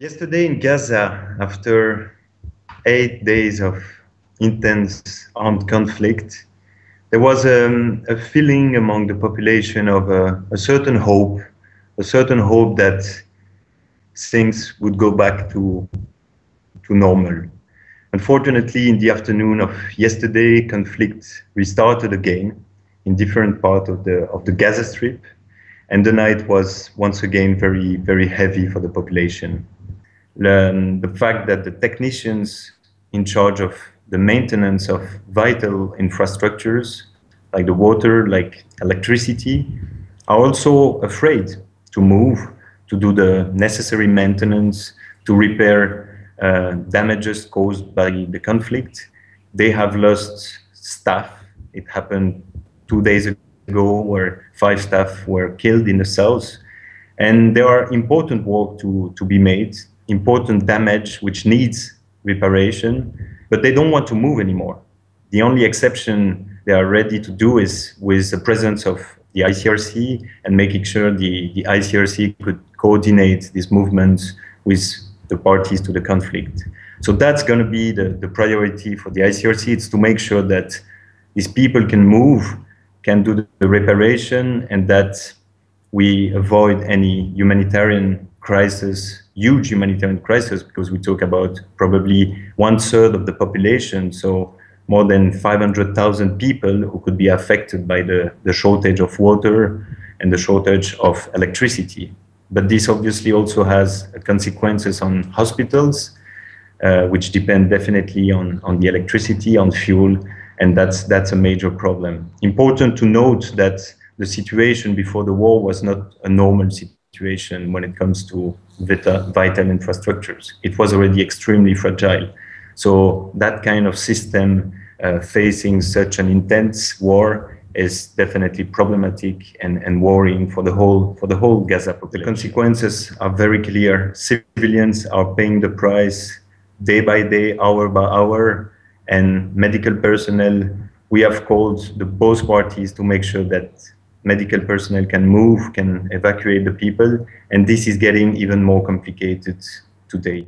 Yesterday in Gaza, after eight days of intense armed conflict, there was um, a feeling among the population of a, a, certain hope, a certain hope that things would go back to, to normal. Unfortunately, in the afternoon of yesterday, conflict restarted again in different parts of the, of the Gaza Strip, and the night was once again very, very heavy for the population the fact that the technicians in charge of the maintenance of vital infrastructures like the water, like electricity, are also afraid to move, to do the necessary maintenance, to repair uh, damages caused by the conflict. They have lost staff. It happened two days ago where five staff were killed in the south. And there are important work to, to be made important damage which needs reparation, but they don't want to move anymore. The only exception they are ready to do is with the presence of the ICRC and making sure the, the ICRC could coordinate these movements with the parties to the conflict. So that's going to be the, the priority for the ICRC. It's to make sure that these people can move, can do the, the reparation, and that we avoid any humanitarian crisis, huge humanitarian crisis, because we talk about probably one third of the population, so more than 500,000 people who could be affected by the, the shortage of water and the shortage of electricity. But this obviously also has consequences on hospitals, uh, which depend definitely on, on the electricity, on fuel, and that's, that's a major problem. Important to note that the situation before the war was not a normal situation when it comes to vital infrastructures. It was already extremely fragile. So that kind of system uh, facing such an intense war is definitely problematic and, and worrying for the whole for the whole Gaza population. The consequences are very clear. Civilians are paying the price day by day, hour by hour, and medical personnel. We have called the both parties to make sure that medical personnel can move, can evacuate the people, and this is getting even more complicated today.